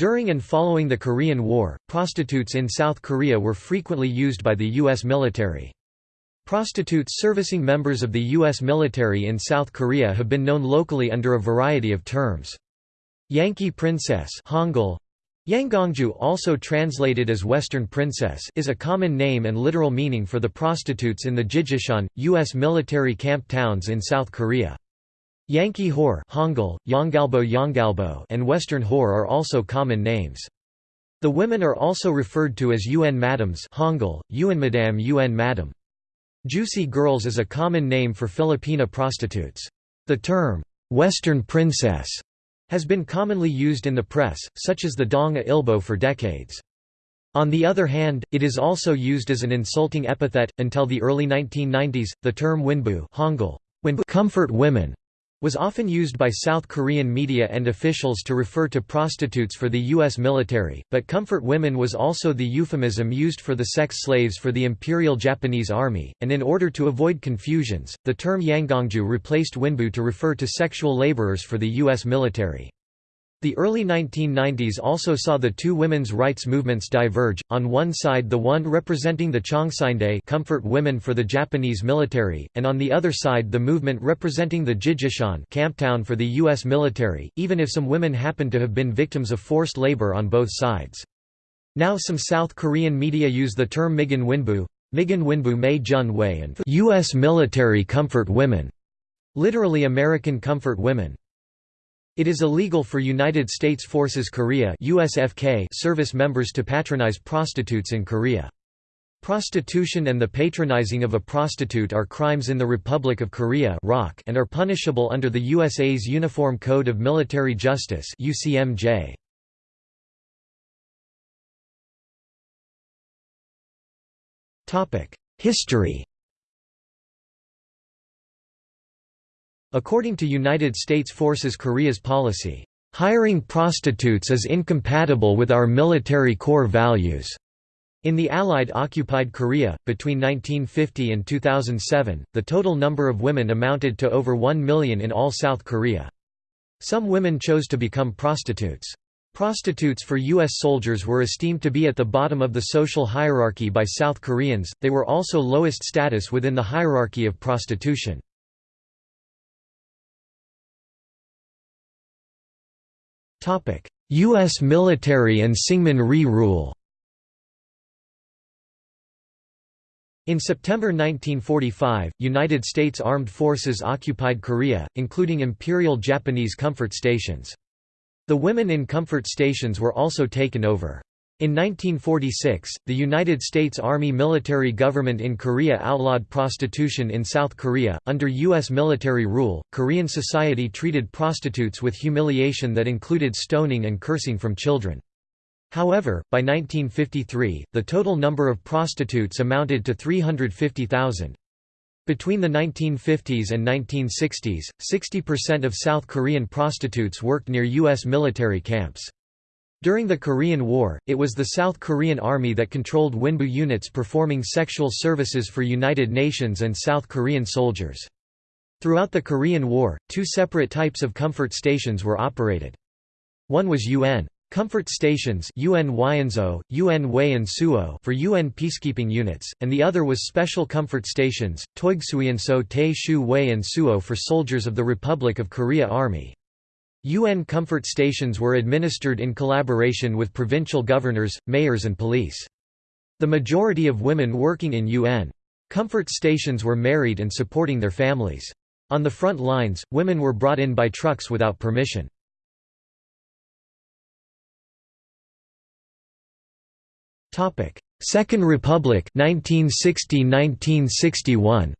During and following the Korean War, prostitutes in South Korea were frequently used by the U.S. military. Prostitutes servicing members of the U.S. military in South Korea have been known locally under a variety of terms. Yankee princess Hangul, Yanggongju also translated as Western Princess is a common name and literal meaning for the prostitutes in the Jijishan, U.S. military camp towns in South Korea. Yankee whore Hangul, Yongalbo Yongalbo and Western whore are also common names. The women are also referred to as UN madams Hangul, UN madam UN madam. Juicy girls is a common name for Filipina prostitutes. The term, "'Western princess' has been commonly used in the press, such as the Dong-a Ilbo for decades. On the other hand, it is also used as an insulting epithet. Until the early 1990s, the term winbu Hangul, comfort women was often used by South Korean media and officials to refer to prostitutes for the U.S. military, but comfort women was also the euphemism used for the sex slaves for the Imperial Japanese Army, and in order to avoid confusions, the term Yanggongju replaced winbu to refer to sexual laborers for the U.S. military. The early 1990s also saw the two women's rights movements diverge, on one side the one representing the Chongsindae comfort women for the Japanese military, and on the other side the movement representing the Jijishan camptown for the U.S. military, even if some women happened to have been victims of forced labor on both sides. Now some South Korean media use the term Migan Winbu, Migan Winbu Mei Jun Wei and U.S. military comfort women, literally American comfort women. It is illegal for United States Forces Korea USFK service members to patronize prostitutes in Korea. Prostitution and the patronizing of a prostitute are crimes in the Republic of Korea and are punishable under the USA's Uniform Code of Military Justice UCMJ. History According to United States Forces Korea's policy, "...hiring prostitutes is incompatible with our military core values." In the Allied-occupied Korea, between 1950 and 2007, the total number of women amounted to over 1 million in all South Korea. Some women chose to become prostitutes. Prostitutes for U.S. soldiers were esteemed to be at the bottom of the social hierarchy by South Koreans, they were also lowest status within the hierarchy of prostitution. U.S. military and Syngman Rhee rule In September 1945, United States Armed Forces occupied Korea, including Imperial Japanese comfort stations. The women in comfort stations were also taken over. In 1946, the United States Army military government in Korea outlawed prostitution in South Korea. Under U.S. military rule, Korean society treated prostitutes with humiliation that included stoning and cursing from children. However, by 1953, the total number of prostitutes amounted to 350,000. Between the 1950s and 1960s, 60% of South Korean prostitutes worked near U.S. military camps. During the Korean War, it was the South Korean Army that controlled Winbu units performing sexual services for United Nations and South Korean soldiers. Throughout the Korean War, two separate types of comfort stations were operated. One was UN comfort stations UN Wyanzo, UN Wayan for UN peacekeeping units, and the other was special comfort stations, Toigsuyanso Tae Shu Wayan Suo for soldiers of the Republic of Korea Army. UN comfort stations were administered in collaboration with provincial governors, mayors and police. The majority of women working in UN comfort stations were married and supporting their families. On the front lines, women were brought in by trucks without permission. Second Republic 1960–1961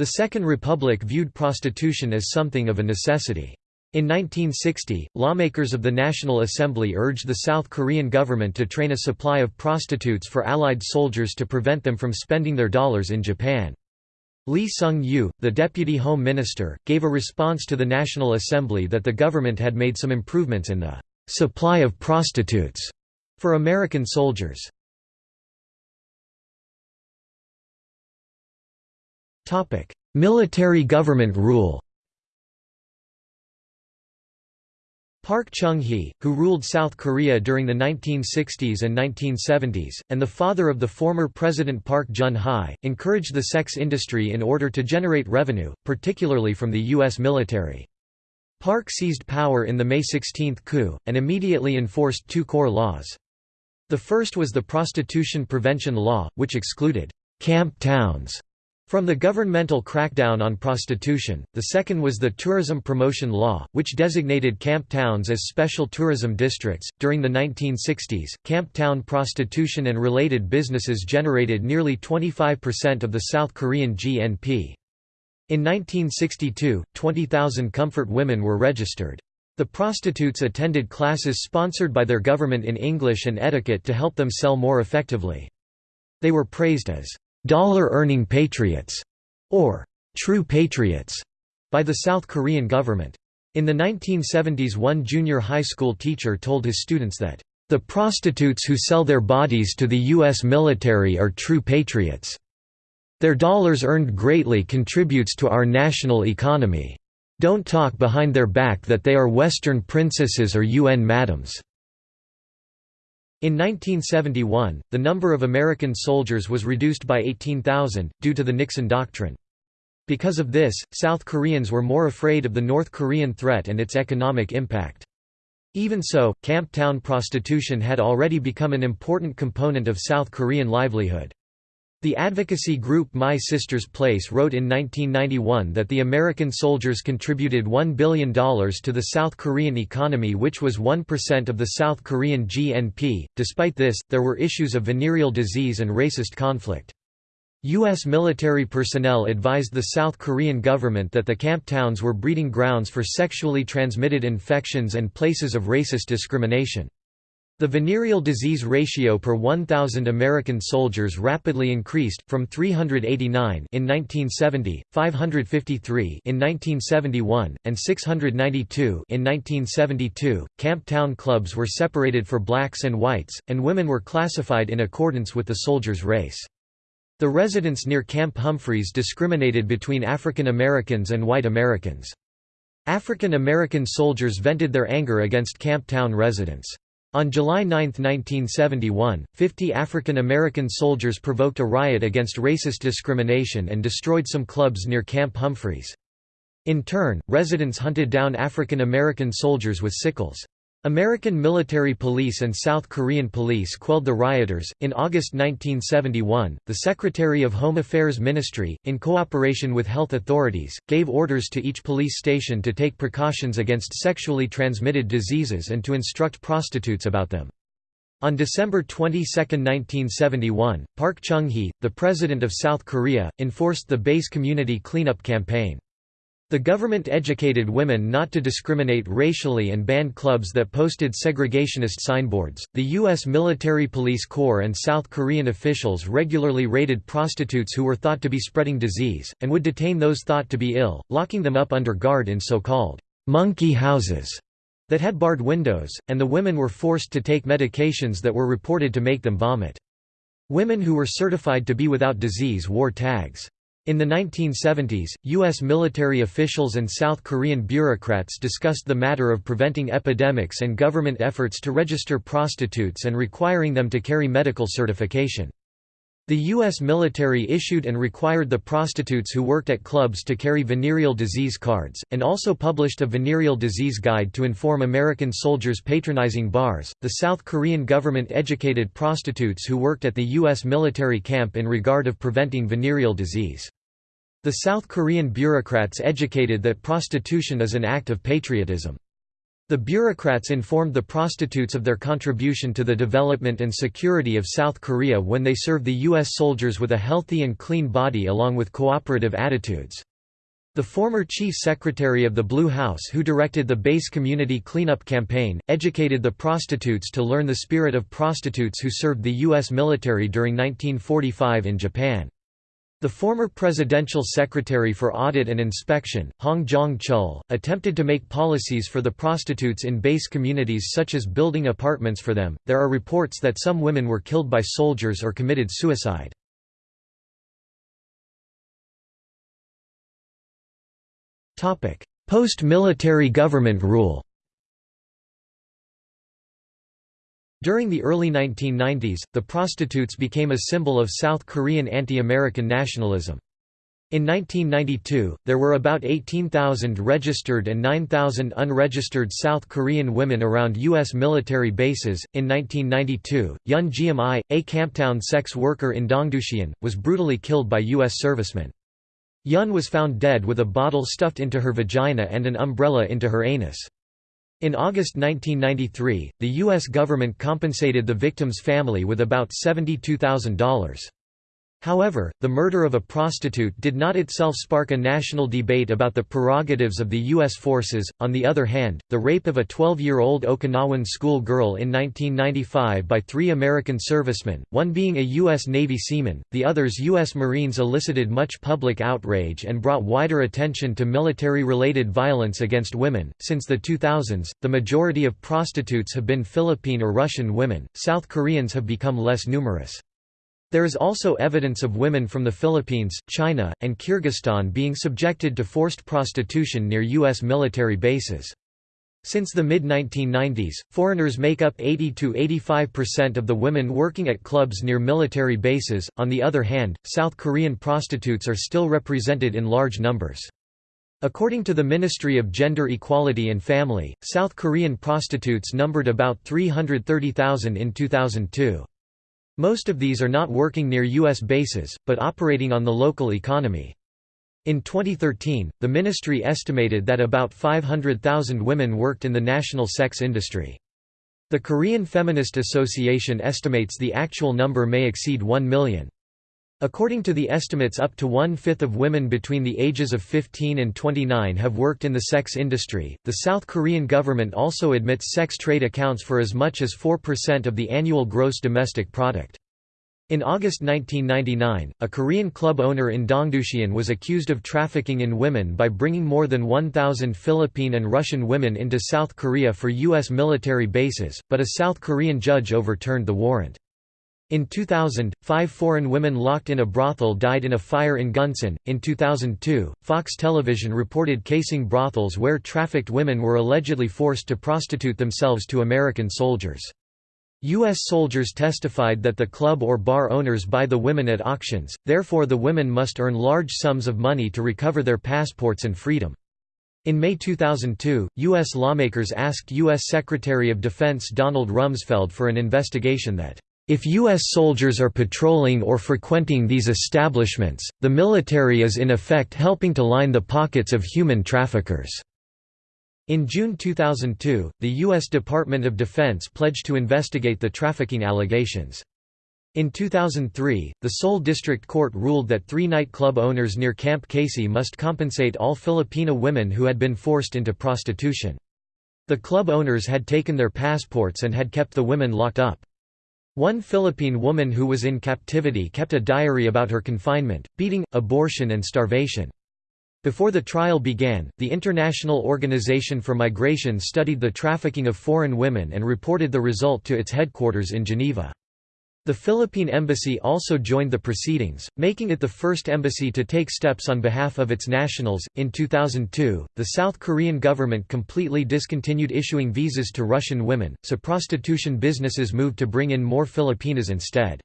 The Second Republic viewed prostitution as something of a necessity. In 1960, lawmakers of the National Assembly urged the South Korean government to train a supply of prostitutes for Allied soldiers to prevent them from spending their dollars in Japan. Lee Sung-yu, the deputy home minister, gave a response to the National Assembly that the government had made some improvements in the supply of prostitutes for American soldiers. Military government rule Park Chung-hee, who ruled South Korea during the 1960s and 1970s, and the father of the former President Park Geun-hye, encouraged the sex industry in order to generate revenue, particularly from the U.S. military. Park seized power in the May 16 coup, and immediately enforced two core laws. The first was the Prostitution Prevention Law, which excluded «camp towns» From the governmental crackdown on prostitution, the second was the Tourism Promotion Law, which designated camp towns as special tourism districts. During the 1960s, camp town prostitution and related businesses generated nearly 25% of the South Korean GNP. In 1962, 20,000 comfort women were registered. The prostitutes attended classes sponsored by their government in English and etiquette to help them sell more effectively. They were praised as dollar-earning patriots, or true patriots, by the South Korean government. In the 1970s one junior high school teacher told his students that, "...the prostitutes who sell their bodies to the U.S. military are true patriots. Their dollars earned greatly contributes to our national economy. Don't talk behind their back that they are Western princesses or UN madams." In 1971, the number of American soldiers was reduced by 18,000, due to the Nixon Doctrine. Because of this, South Koreans were more afraid of the North Korean threat and its economic impact. Even so, camp town prostitution had already become an important component of South Korean livelihood. The advocacy group My Sister's Place wrote in 1991 that the American soldiers contributed $1 billion to the South Korean economy, which was 1% of the South Korean GNP. Despite this, there were issues of venereal disease and racist conflict. U.S. military personnel advised the South Korean government that the camp towns were breeding grounds for sexually transmitted infections and places of racist discrimination. The venereal disease ratio per 1,000 American soldiers rapidly increased, from 389 in 1970, 553 in 1971, and 692 in 1972. Camp town clubs were separated for blacks and whites, and women were classified in accordance with the soldiers' race. The residents near Camp Humphreys discriminated between African Americans and white Americans. African American soldiers vented their anger against Camp Town residents. On July 9, 1971, 50 African American soldiers provoked a riot against racist discrimination and destroyed some clubs near Camp Humphreys. In turn, residents hunted down African American soldiers with sickles. American military police and South Korean police quelled the rioters. In August 1971, the Secretary of Home Affairs Ministry, in cooperation with health authorities, gave orders to each police station to take precautions against sexually transmitted diseases and to instruct prostitutes about them. On December 22, 1971, Park Chung-hee, the President of South Korea, enforced the Base Community Cleanup Campaign. The government educated women not to discriminate racially and banned clubs that posted segregationist signboards. The U.S. Military Police Corps and South Korean officials regularly raided prostitutes who were thought to be spreading disease, and would detain those thought to be ill, locking them up under guard in so called monkey houses that had barred windows, and the women were forced to take medications that were reported to make them vomit. Women who were certified to be without disease wore tags. In the 1970s, U.S. military officials and South Korean bureaucrats discussed the matter of preventing epidemics and government efforts to register prostitutes and requiring them to carry medical certification. The U.S. military issued and required the prostitutes who worked at clubs to carry venereal disease cards, and also published a venereal disease guide to inform American soldiers patronizing bars. The South Korean government educated prostitutes who worked at the U.S. military camp in regard of preventing venereal disease. The South Korean bureaucrats educated that prostitution is an act of patriotism. The bureaucrats informed the prostitutes of their contribution to the development and security of South Korea when they served the U.S. soldiers with a healthy and clean body along with cooperative attitudes. The former chief secretary of the Blue House who directed the base community cleanup campaign, educated the prostitutes to learn the spirit of prostitutes who served the U.S. military during 1945 in Japan. The former presidential secretary for audit and inspection, Hong Jong-chul, attempted to make policies for the prostitutes in base communities such as building apartments for them. There are reports that some women were killed by soldiers or committed suicide. Topic: Post-military government rule. During the early 1990s, the prostitutes became a symbol of South Korean anti-American nationalism. In 1992, there were about 18,000 registered and 9,000 unregistered South Korean women around U.S. military bases. In 1992, Yun Geum-i, a Camptown sex worker in Dongducheon, was brutally killed by U.S. servicemen. Yun was found dead with a bottle stuffed into her vagina and an umbrella into her anus. In August 1993, the U.S. government compensated the victim's family with about $72,000. However, the murder of a prostitute did not itself spark a national debate about the prerogatives of the U.S. forces. On the other hand, the rape of a 12 year old Okinawan school girl in 1995 by three American servicemen, one being a U.S. Navy seaman, the others U.S. Marines, elicited much public outrage and brought wider attention to military related violence against women. Since the 2000s, the majority of prostitutes have been Philippine or Russian women, South Koreans have become less numerous. There is also evidence of women from the Philippines, China, and Kyrgyzstan being subjected to forced prostitution near U.S. military bases. Since the mid-1990s, foreigners make up 80–85% of the women working at clubs near military bases, on the other hand, South Korean prostitutes are still represented in large numbers. According to the Ministry of Gender Equality and Family, South Korean prostitutes numbered about 330,000 in 2002. Most of these are not working near U.S. bases, but operating on the local economy. In 2013, the ministry estimated that about 500,000 women worked in the national sex industry. The Korean Feminist Association estimates the actual number may exceed 1 million. According to the estimates up to one-fifth of women between the ages of 15 and 29 have worked in the sex industry. The South Korean government also admits sex trade accounts for as much as 4% of the annual gross domestic product. In August 1999, a Korean club owner in Dongducheon was accused of trafficking in women by bringing more than 1,000 Philippine and Russian women into South Korea for U.S. military bases, but a South Korean judge overturned the warrant. In 2000, five foreign women locked in a brothel died in a fire in Gunsan. In 2002, Fox Television reported casing brothels where trafficked women were allegedly forced to prostitute themselves to American soldiers. U.S. soldiers testified that the club or bar owners buy the women at auctions, therefore, the women must earn large sums of money to recover their passports and freedom. In May 2002, U.S. lawmakers asked U.S. Secretary of Defense Donald Rumsfeld for an investigation that if U.S. soldiers are patrolling or frequenting these establishments, the military is in effect helping to line the pockets of human traffickers." In June 2002, the U.S. Department of Defense pledged to investigate the trafficking allegations. In 2003, the Seoul District Court ruled that three nightclub owners near Camp Casey must compensate all Filipino women who had been forced into prostitution. The club owners had taken their passports and had kept the women locked up. One Philippine woman who was in captivity kept a diary about her confinement, beating, abortion and starvation. Before the trial began, the International Organization for Migration studied the trafficking of foreign women and reported the result to its headquarters in Geneva. The Philippine Embassy also joined the proceedings, making it the first embassy to take steps on behalf of its nationals. In 2002, the South Korean government completely discontinued issuing visas to Russian women, so prostitution businesses moved to bring in more Filipinas instead.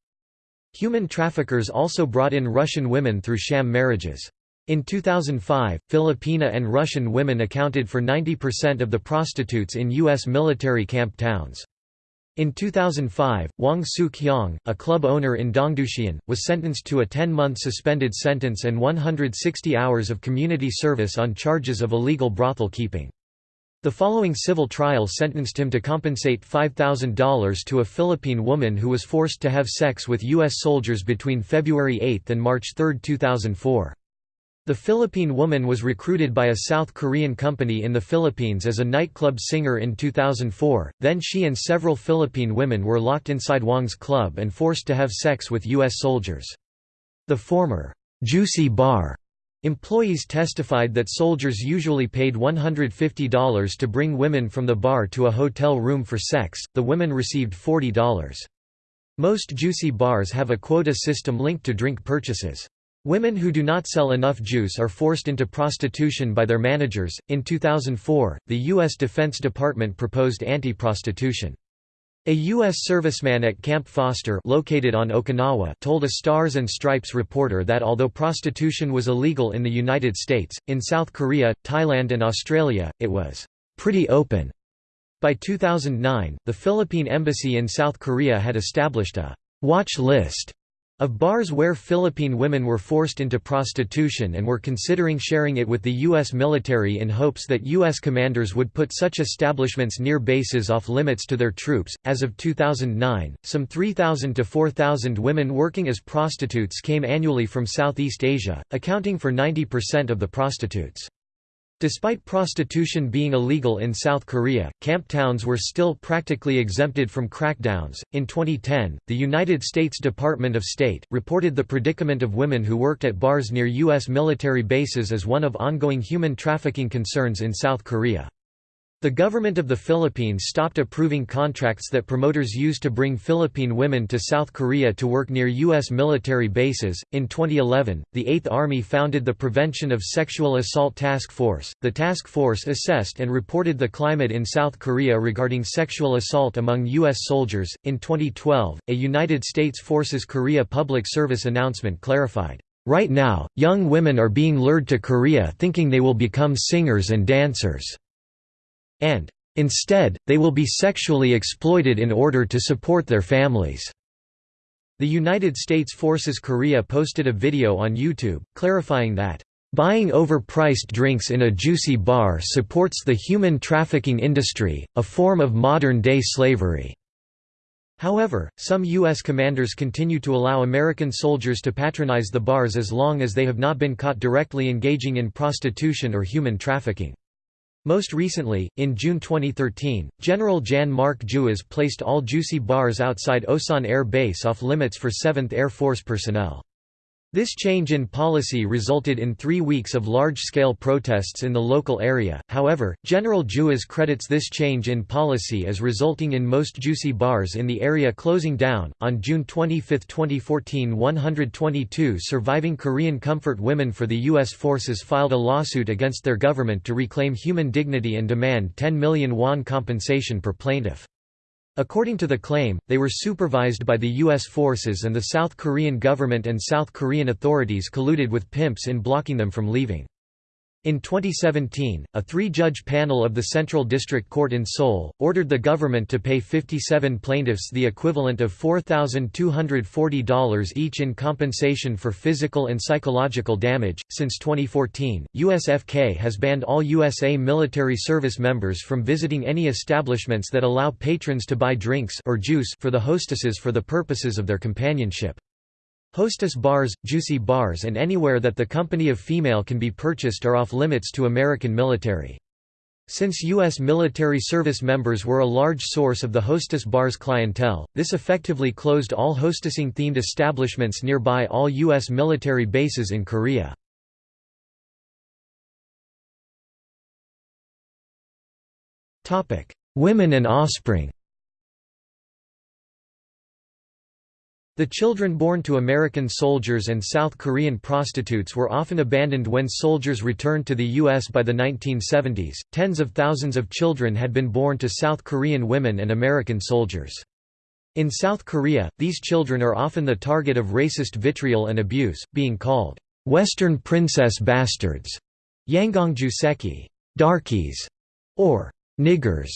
Human traffickers also brought in Russian women through sham marriages. In 2005, Filipina and Russian women accounted for 90% of the prostitutes in U.S. military camp towns. In 2005, Wang Soo-kyung, a club owner in Dongducheon, was sentenced to a 10-month suspended sentence and 160 hours of community service on charges of illegal brothel keeping. The following civil trial sentenced him to compensate $5,000 to a Philippine woman who was forced to have sex with U.S. soldiers between February 8 and March 3, 2004. The Philippine woman was recruited by a South Korean company in the Philippines as a nightclub singer in 2004, then she and several Philippine women were locked inside Wang's club and forced to have sex with U.S. soldiers. The former, "'Juicy Bar' employees testified that soldiers usually paid $150 to bring women from the bar to a hotel room for sex, the women received $40. Most juicy bars have a quota system linked to drink purchases. Women who do not sell enough juice are forced into prostitution by their managers. In 2004, the U.S. Defense Department proposed anti prostitution. A U.S. serviceman at Camp Foster located on Okinawa told a Stars and Stripes reporter that although prostitution was illegal in the United States, in South Korea, Thailand and Australia, it was "...pretty open." By 2009, the Philippine Embassy in South Korea had established a «watch list» of bars where Philippine women were forced into prostitution and were considering sharing it with the U.S. military in hopes that U.S. commanders would put such establishments near bases off limits to their troops. As of 2009, some 3,000 to 4,000 women working as prostitutes came annually from Southeast Asia, accounting for 90% of the prostitutes. Despite prostitution being illegal in South Korea, camp towns were still practically exempted from crackdowns. In 2010, the United States Department of State reported the predicament of women who worked at bars near U.S. military bases as one of ongoing human trafficking concerns in South Korea. The government of the Philippines stopped approving contracts that promoters used to bring Philippine women to South Korea to work near U.S. military bases. In 2011, the Eighth Army founded the Prevention of Sexual Assault Task Force. The task force assessed and reported the climate in South Korea regarding sexual assault among U.S. soldiers. In 2012, a United States Forces Korea public service announcement clarified. Right now, young women are being lured to Korea thinking they will become singers and dancers and Instead, they will be sexually exploited in order to support their families." The United States Forces Korea posted a video on YouTube, clarifying that, "...buying overpriced drinks in a juicy bar supports the human trafficking industry, a form of modern-day slavery." However, some U.S. commanders continue to allow American soldiers to patronize the bars as long as they have not been caught directly engaging in prostitution or human trafficking. Most recently, in June 2013, General Jan-Marc Jouas placed all Juicy bars outside Osan Air Base off limits for 7th Air Force personnel. This change in policy resulted in three weeks of large-scale protests in the local area, however, General Jouas credits this change in policy as resulting in most juicy bars in the area closing down. On June 25, 2014 122 surviving Korean comfort women for the U.S. forces filed a lawsuit against their government to reclaim human dignity and demand 10 million won compensation per plaintiff. According to the claim, they were supervised by the U.S. forces and the South Korean government and South Korean authorities colluded with pimps in blocking them from leaving. In 2017, a three-judge panel of the Central District Court in Seoul, ordered the government to pay 57 plaintiffs the equivalent of $4,240 each in compensation for physical and psychological damage. Since 2014, USFK has banned all USA military service members from visiting any establishments that allow patrons to buy drinks or juice for the hostesses for the purposes of their companionship. Hostess bars, juicy bars and anywhere that the company of female can be purchased are off limits to American military. Since U.S. military service members were a large source of the hostess bars clientele, this effectively closed all hostessing-themed establishments nearby all U.S. military bases in Korea. Women and offspring The children born to American soldiers and South Korean prostitutes were often abandoned when soldiers returned to the U.S. by the 1970s. Tens of thousands of children had been born to South Korean women and American soldiers. In South Korea, these children are often the target of racist vitriol and abuse, being called Western princess bastards, Yangongjuseki, darkies, or niggers,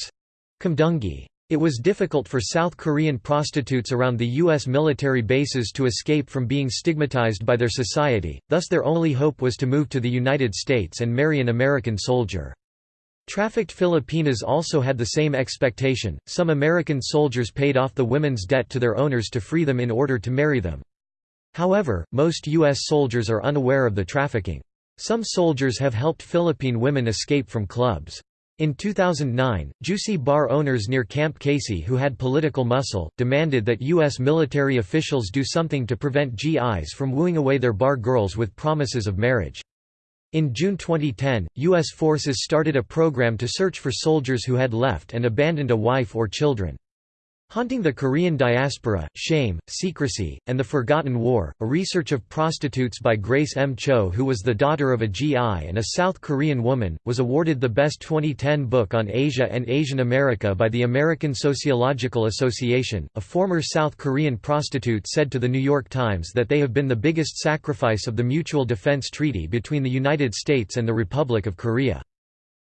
Kumdungi. It was difficult for South Korean prostitutes around the U.S. military bases to escape from being stigmatized by their society, thus their only hope was to move to the United States and marry an American soldier. Trafficked Filipinas also had the same expectation. Some American soldiers paid off the women's debt to their owners to free them in order to marry them. However, most U.S. soldiers are unaware of the trafficking. Some soldiers have helped Philippine women escape from clubs. In 2009, Juicy bar owners near Camp Casey who had political muscle, demanded that U.S. military officials do something to prevent GIs from wooing away their bar girls with promises of marriage. In June 2010, U.S. forces started a program to search for soldiers who had left and abandoned a wife or children. Haunting the Korean Diaspora, Shame, Secrecy, and the Forgotten War, a research of prostitutes by Grace M. Cho who was the daughter of a GI and a South Korean woman, was awarded the Best 2010 Book on Asia and Asian America by the American Sociological Association. A former South Korean prostitute said to The New York Times that they have been the biggest sacrifice of the Mutual Defense Treaty between the United States and the Republic of Korea.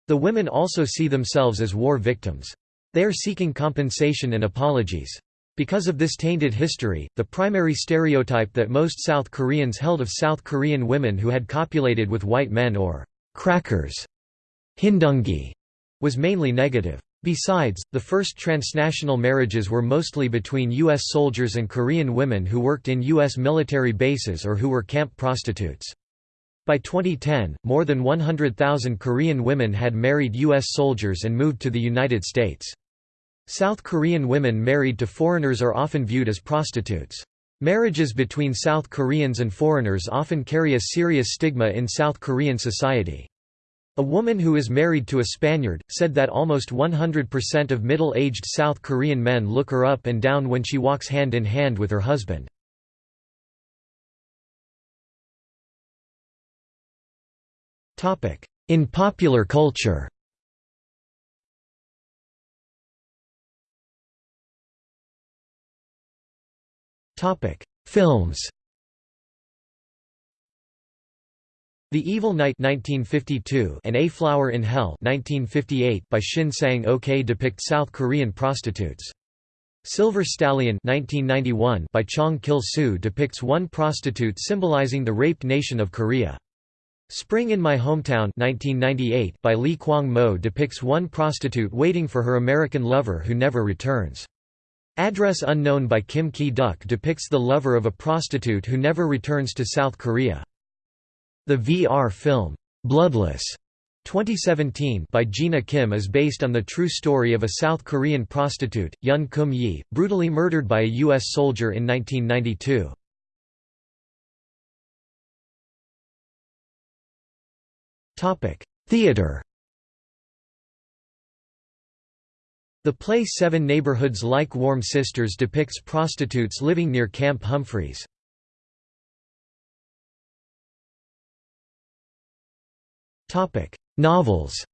The women also see themselves as war victims. They are seeking compensation and apologies. Because of this tainted history, the primary stereotype that most South Koreans held of South Korean women who had copulated with white men or crackers hindungi, was mainly negative. Besides, the first transnational marriages were mostly between U.S. soldiers and Korean women who worked in U.S. military bases or who were camp prostitutes. By 2010, more than 100,000 Korean women had married U.S. soldiers and moved to the United States. South Korean women married to foreigners are often viewed as prostitutes. Marriages between South Koreans and foreigners often carry a serious stigma in South Korean society. A woman who is married to a Spaniard, said that almost 100% of middle-aged South Korean men look her up and down when she walks hand in hand with her husband. In popular culture Films The Evil Knight 1952 and A Flower in Hell 1958 by Shin Sang-ok depict South Korean prostitutes. Silver Stallion 1991 by Chong Kil-soo depicts one prostitute symbolizing the raped nation of Korea. Spring in My Hometown 1998 by Lee Kwang-mo depicts one prostitute waiting for her American lover who never returns. Address Unknown by Kim Ki-duk depicts the lover of a prostitute who never returns to South Korea. The VR film, Bloodless 2017 by Gina Kim is based on the true story of a South Korean prostitute, Yun Kum Yi, brutally murdered by a U.S. soldier in 1992. Theater The play Seven Neighborhoods Like Warm Sisters depicts prostitutes living near Camp Humphreys. Novels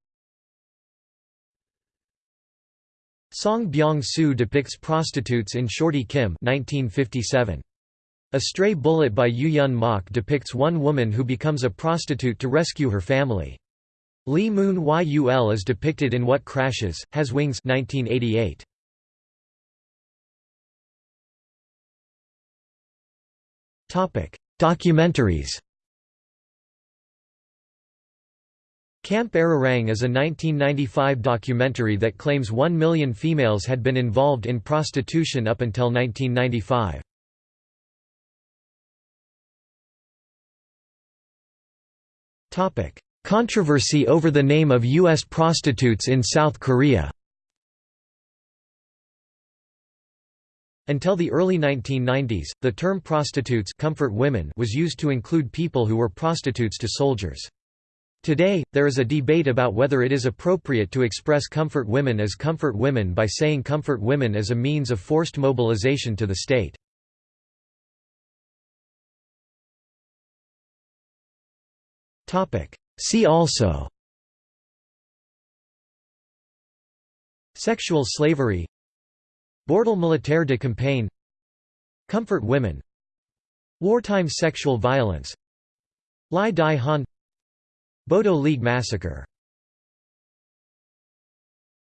Song Byung-soo depicts prostitutes in Shorty Kim 1957. A Stray Bullet by Yu Yun Mok depicts one woman who becomes a prostitute to rescue her family. Lee Moon Yul is depicted in What Crashes, Has Wings 1988. Documentaries Camp Arirang is a 1995 documentary that claims one million females had been involved in prostitution up until 1995. Topic: Controversy over the name of U.S. prostitutes in South Korea Until the early 1990s, the term prostitutes comfort women was used to include people who were prostitutes to soldiers. Today, there is a debate about whether it is appropriate to express comfort women as comfort women by saying comfort women as a means of forced mobilization to the state. See also Sexual slavery Bordel militaire de campagne Comfort women Wartime sexual violence Lai Dai Han Bodo League massacre